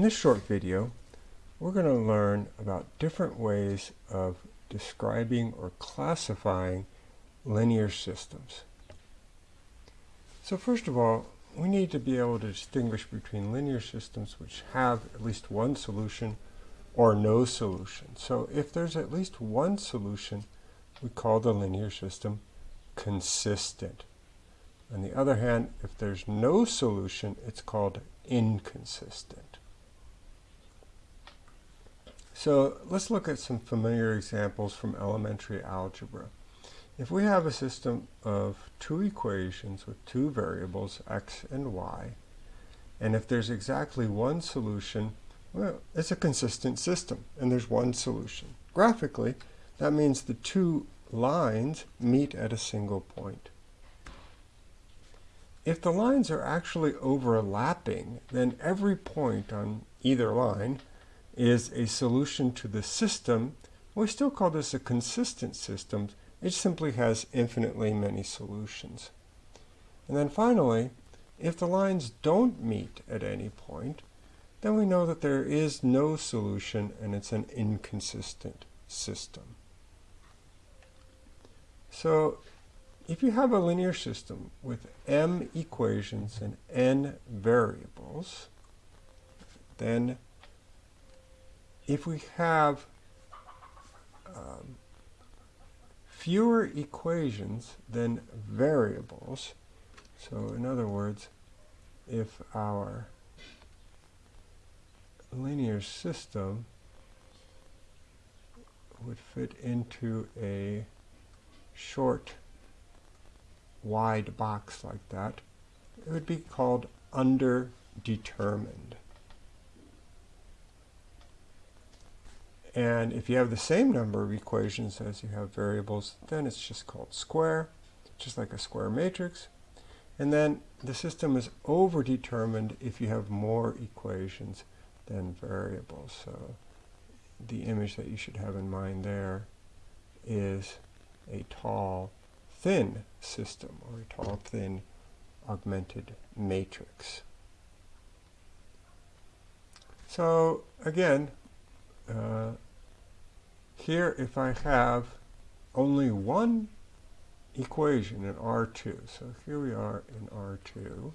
In this short video, we're going to learn about different ways of describing or classifying linear systems. So first of all, we need to be able to distinguish between linear systems which have at least one solution or no solution. So if there's at least one solution, we call the linear system consistent. On the other hand, if there's no solution, it's called inconsistent. So let's look at some familiar examples from elementary algebra. If we have a system of two equations with two variables, x and y, and if there's exactly one solution, well, it's a consistent system, and there's one solution. Graphically, that means the two lines meet at a single point. If the lines are actually overlapping, then every point on either line is a solution to the system, we still call this a consistent system. It simply has infinitely many solutions. And then finally, if the lines don't meet at any point, then we know that there is no solution and it's an inconsistent system. So if you have a linear system with m equations and n variables, then if we have um, fewer equations than variables, so in other words, if our linear system would fit into a short wide box like that, it would be called underdetermined. And if you have the same number of equations as you have variables, then it's just called square, just like a square matrix. And then the system is overdetermined if you have more equations than variables. So the image that you should have in mind there is a tall, thin system, or a tall, thin augmented matrix. So again, uh, here if I have only one equation in R2, so here we are in R2,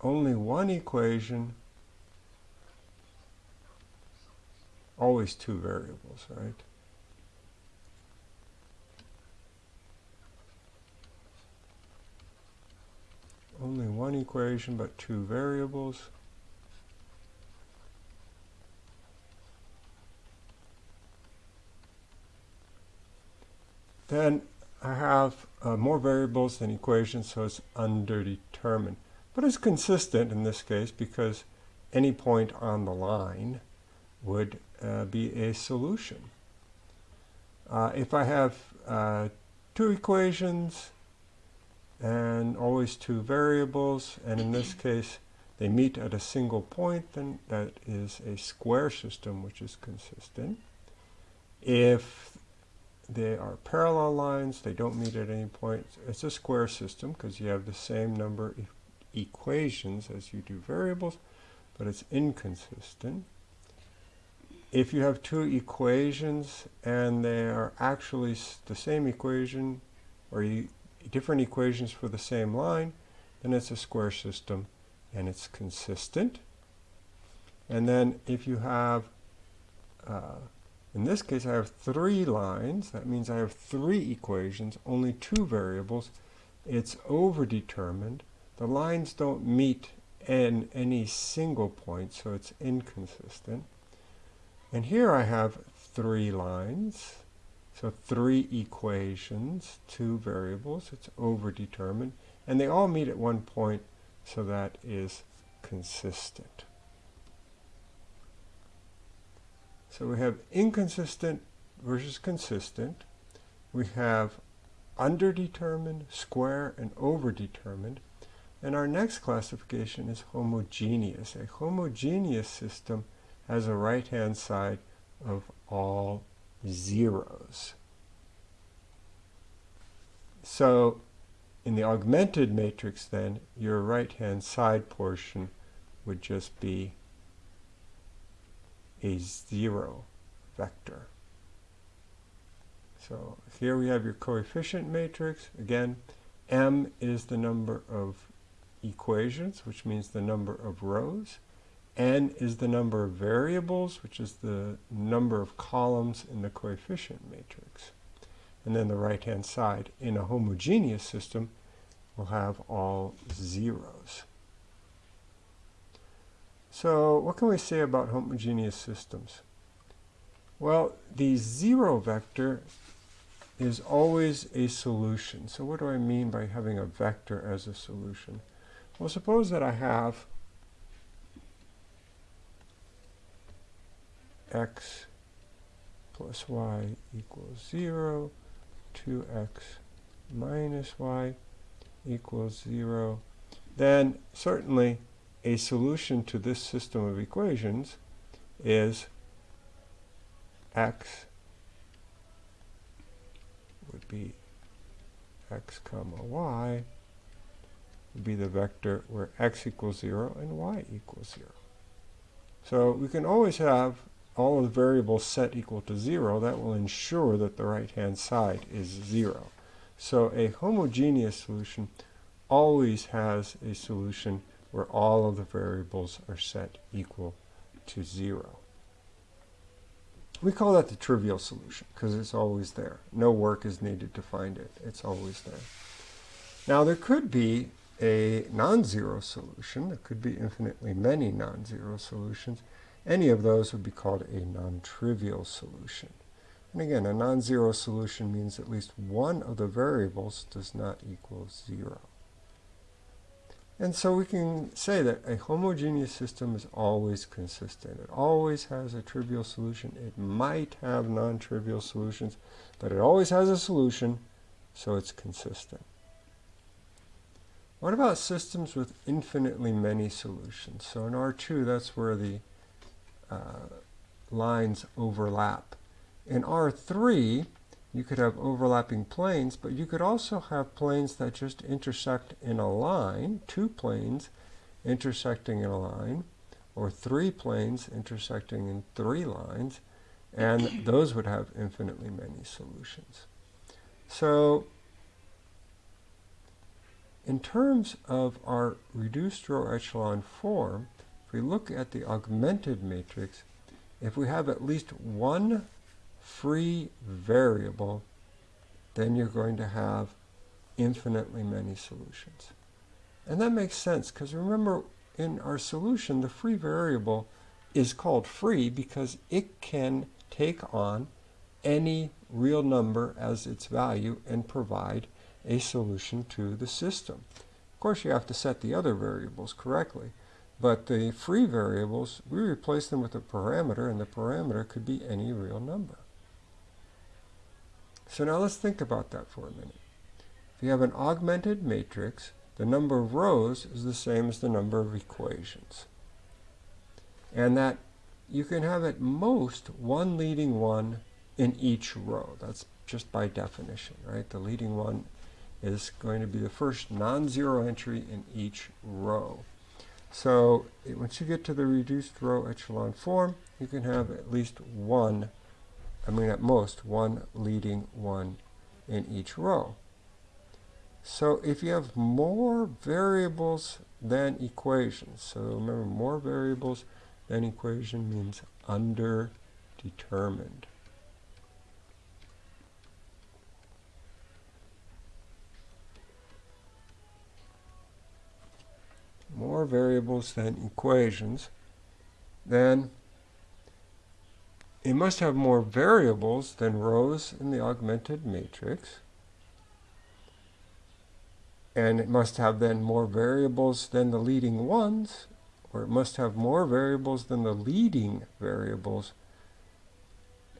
only one equation, always two variables, right? Only one equation but two variables. Then I have uh, more variables than equations, so it's underdetermined. But it's consistent in this case because any point on the line would uh, be a solution. Uh, if I have uh, two equations and always two variables, and in this case they meet at a single point, then that is a square system which is consistent. If they are parallel lines. They don't meet at any point. It's a square system because you have the same number of equations as you do variables, but it's inconsistent. If you have two equations and they are actually the same equation or different equations for the same line, then it's a square system and it's consistent. And then if you have uh, in this case, I have three lines. That means I have three equations, only two variables. It's overdetermined. The lines don't meet in any single point, so it's inconsistent. And here I have three lines. So three equations, two variables. It's overdetermined. And they all meet at one point, so that is consistent. So we have inconsistent versus consistent. We have underdetermined, square, and overdetermined. And our next classification is homogeneous. A homogeneous system has a right-hand side of all zeros. So in the augmented matrix then, your right-hand side portion would just be a zero vector. So here we have your coefficient matrix. Again, m is the number of equations, which means the number of rows. n is the number of variables, which is the number of columns in the coefficient matrix. And then the right-hand side, in a homogeneous system, will have all zeros. So what can we say about homogeneous systems? Well, the zero vector is always a solution. So what do I mean by having a vector as a solution? Well, suppose that I have x plus y equals 0, 2x minus y equals 0, then certainly a solution to this system of equations is x would be x comma y would be the vector where x equals 0 and y equals 0. So we can always have all of the variables set equal to 0. That will ensure that the right-hand side is 0. So a homogeneous solution always has a solution where all of the variables are set equal to 0. We call that the trivial solution because it's always there. No work is needed to find it. It's always there. Now there could be a non-zero solution. There could be infinitely many non-zero solutions. Any of those would be called a non-trivial solution. And again, a non-zero solution means at least one of the variables does not equal zero. And so we can say that a homogeneous system is always consistent. It always has a trivial solution. It might have non-trivial solutions, but it always has a solution, so it's consistent. What about systems with infinitely many solutions? So in R2, that's where the uh, lines overlap. In R3, you could have overlapping planes, but you could also have planes that just intersect in a line, two planes intersecting in a line, or three planes intersecting in three lines, and those would have infinitely many solutions. So in terms of our reduced row echelon form, if we look at the augmented matrix, if we have at least one free variable, then you're going to have infinitely many solutions. And that makes sense because remember in our solution the free variable is called free because it can take on any real number as its value and provide a solution to the system. Of course you have to set the other variables correctly. But the free variables, we replace them with a parameter, and the parameter could be any real number. So now let's think about that for a minute. If you have an augmented matrix, the number of rows is the same as the number of equations. And that you can have at most one leading one in each row. That's just by definition, right? The leading one is going to be the first non-zero entry in each row. So eh, once you get to the reduced row echelon form, you can have at least one I mean at most one leading one in each row. So if you have more variables than equations, so remember more variables than equation means underdetermined. More variables than equations, then it must have more variables than rows in the augmented matrix. And it must have then more variables than the leading ones, or it must have more variables than the leading variables.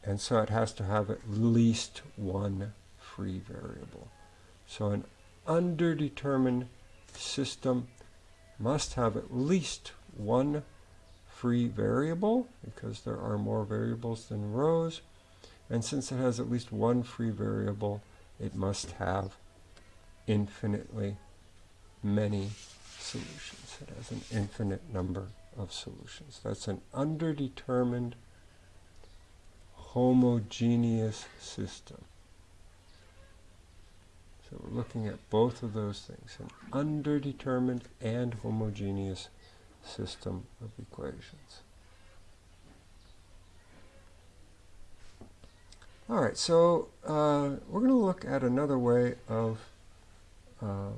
And so it has to have at least one free variable. So an underdetermined system must have at least one free variable because there are more variables than rows. And since it has at least one free variable, it must have infinitely many solutions. It has an infinite number of solutions. That's an underdetermined homogeneous system. So we're looking at both of those things, an underdetermined and homogeneous system of equations. All right, so uh, we're going to look at another way of uh,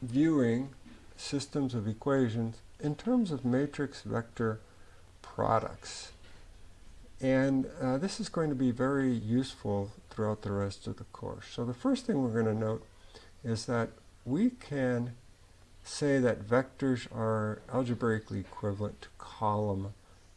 viewing systems of equations in terms of matrix vector products. And uh, this is going to be very useful throughout the rest of the course. So the first thing we're going to note is that we can say that vectors are algebraically equivalent to column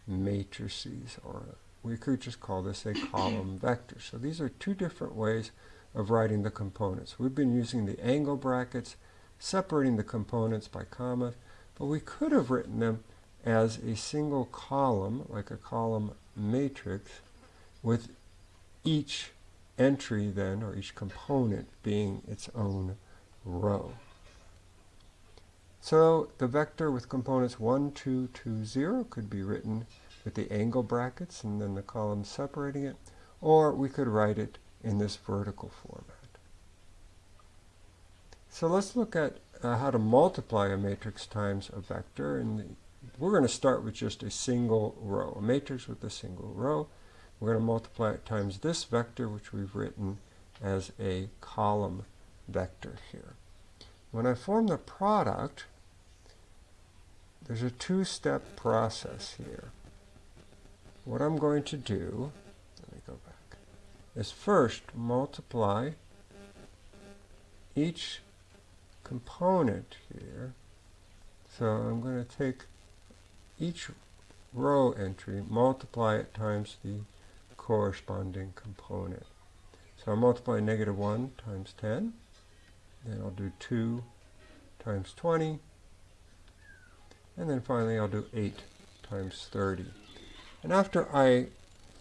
matrices, or we could just call this a column vector. So these are two different ways of writing the components. We've been using the angle brackets, separating the components by commas, but we could have written them as a single column, like a column matrix, with each entry then, or each component, being its own row. So the vector with components 1, 2, 2, 0 could be written with the angle brackets and then the columns separating it, or we could write it in this vertical format. So let's look at uh, how to multiply a matrix times a vector. And we're going to start with just a single row, a matrix with a single row. We're going to multiply it times this vector, which we've written as a column vector here. When I form the product, there's a two-step process here. What I'm going to do, let me go back, is first multiply each component here. So I'm going to take each row entry, multiply it times the corresponding component. So I'll multiply negative 1 times 10. Then I'll do 2 times 20. And then finally I'll do 8 times 30. And after I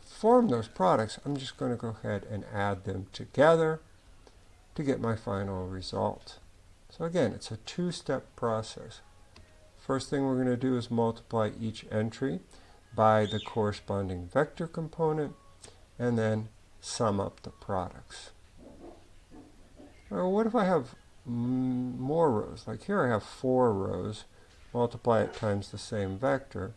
form those products, I'm just going to go ahead and add them together to get my final result. So again, it's a two-step process. First thing we're going to do is multiply each entry by the corresponding vector component and then sum up the products. Well, what if I have more rows? Like here I have four rows. Multiply it times the same vector.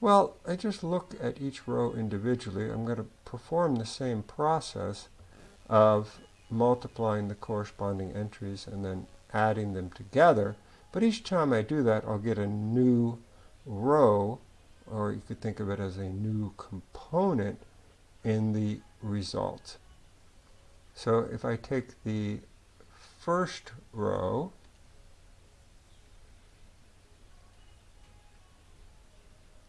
Well, I just look at each row individually. I'm going to perform the same process of multiplying the corresponding entries and then adding them together. But each time I do that, I'll get a new row, or you could think of it as a new component in the result. So if I take the first row,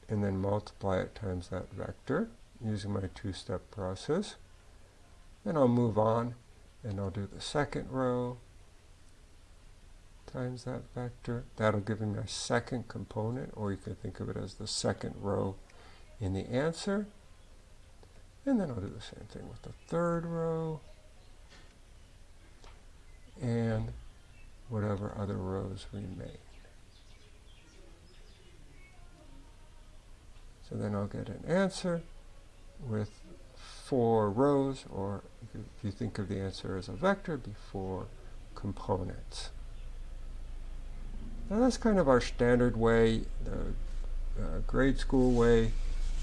and then multiply it times that vector using my two-step process. Then I'll move on and I'll do the second row times that vector. That'll give me my second component, or you could think of it as the second row in the answer. And then I'll do the same thing with the third row and whatever other rows remain. So then I'll get an answer with four rows, or if you think of the answer as a vector, be four components. Now that's kind of our standard way, the uh, grade school way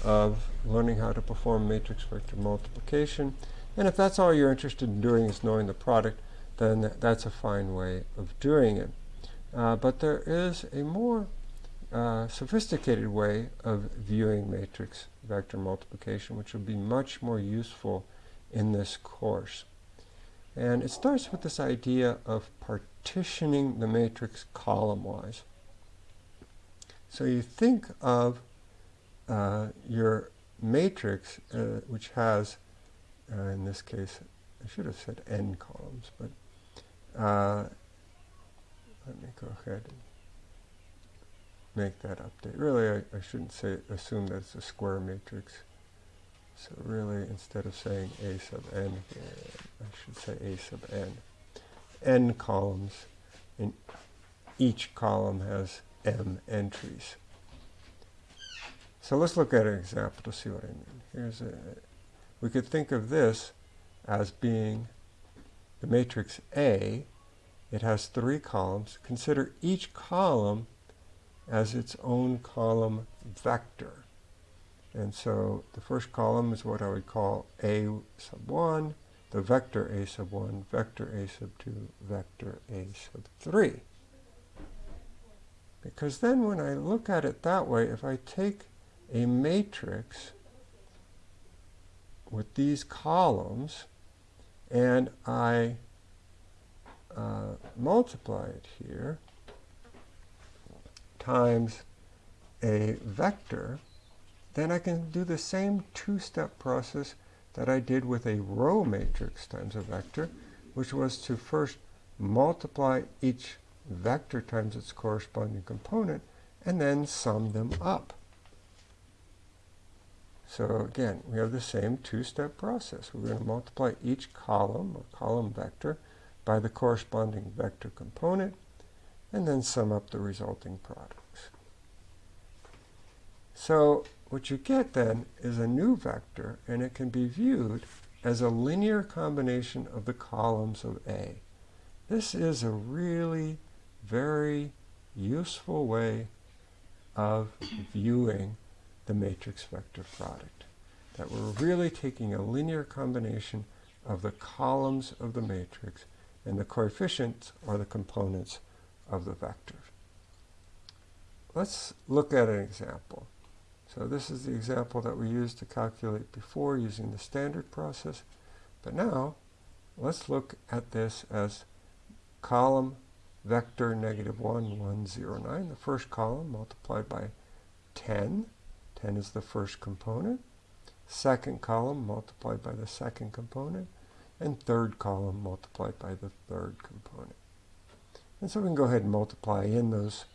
of learning how to perform matrix vector multiplication. And if that's all you're interested in doing is knowing the product, then that's a fine way of doing it. Uh, but there is a more uh, sophisticated way of viewing matrix vector multiplication, which will be much more useful in this course. And it starts with this idea of partitioning the matrix column-wise. So you think of uh, your matrix, uh, which has, uh, in this case, I should have said n columns, but uh, let me go ahead make that update. Really, I, I shouldn't say assume that it's a square matrix. So really, instead of saying A sub n I should say A sub n. n columns in each column has m entries. So let's look at an example to see what I mean. Here's a, we could think of this as being the matrix A. It has three columns. Consider each column as its own column vector. And so the first column is what I would call A sub 1, the vector A sub 1, vector A sub 2, vector A sub 3. Because then when I look at it that way, if I take a matrix with these columns and I uh, multiply it here times a vector, then I can do the same two-step process that I did with a row matrix times a vector, which was to first multiply each vector times its corresponding component and then sum them up. So again, we have the same two-step process. We're going to multiply each column or column vector by the corresponding vector component and then sum up the resulting products. So what you get then is a new vector and it can be viewed as a linear combination of the columns of A. This is a really very useful way of viewing the matrix vector product. That we're really taking a linear combination of the columns of the matrix and the coefficients are the components of the vector. Let's look at an example. So this is the example that we used to calculate before using the standard process. But now, let's look at this as column vector negative 1, 1, 0, 9. The first column multiplied by 10 10 is the first component. Second column multiplied by the second component. And third column multiplied by the third component. And so we can go ahead and multiply in those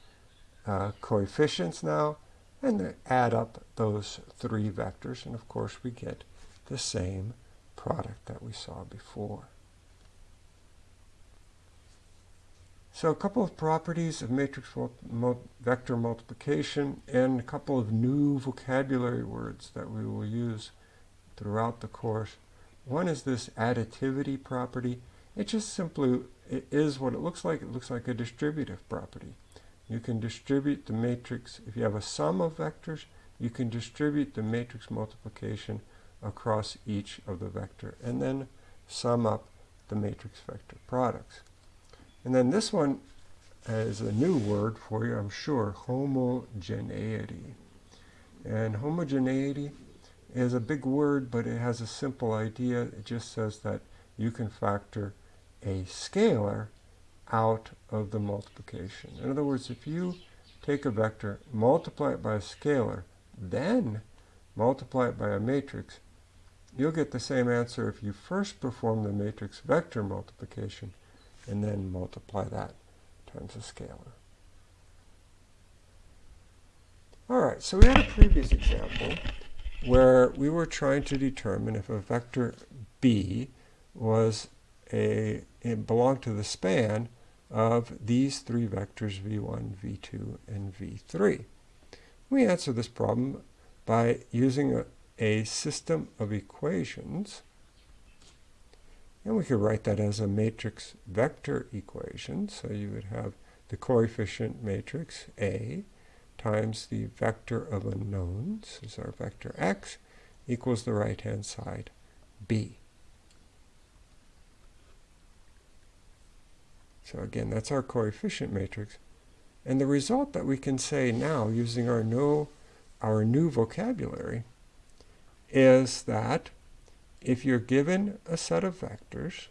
uh, coefficients now and add up those three vectors. And of course we get the same product that we saw before. So a couple of properties of matrix vector multiplication and a couple of new vocabulary words that we will use throughout the course. One is this additivity property. It just simply it is what it looks like. It looks like a distributive property. You can distribute the matrix, if you have a sum of vectors, you can distribute the matrix multiplication across each of the vector and then sum up the matrix vector products. And then this one is a new word for you, I'm sure, homogeneity. And homogeneity is a big word, but it has a simple idea. It just says that you can factor a scalar out of the multiplication. In other words, if you take a vector, multiply it by a scalar, then multiply it by a matrix, you'll get the same answer if you first perform the matrix vector multiplication and then multiply that times a scalar. All right, so we had a previous example where we were trying to determine if a vector b was a it belonged to the span of these three vectors v1, v2, and v3. We answer this problem by using a, a system of equations and we could write that as a matrix vector equation. So you would have the coefficient matrix A times the vector of unknowns, is our vector x, equals the right-hand side B. So again, that's our coefficient matrix. And the result that we can say now, using our, no, our new vocabulary, is that if you're given a set of vectors,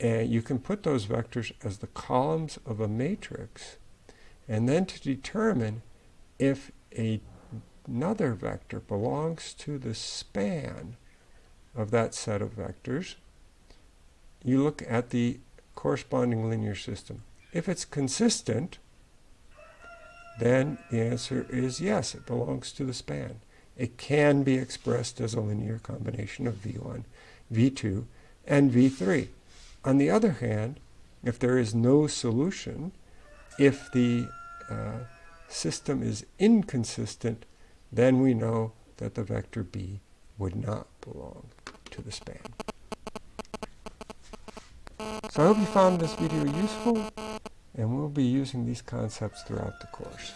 and you can put those vectors as the columns of a matrix, and then to determine if a, another vector belongs to the span of that set of vectors, you look at the corresponding linear system. If it's consistent, then the answer is yes, it belongs to the span it can be expressed as a linear combination of V1, V2, and V3. On the other hand, if there is no solution, if the uh, system is inconsistent, then we know that the vector b would not belong to the span. I hope you found this video useful, and we'll be using these concepts throughout the course.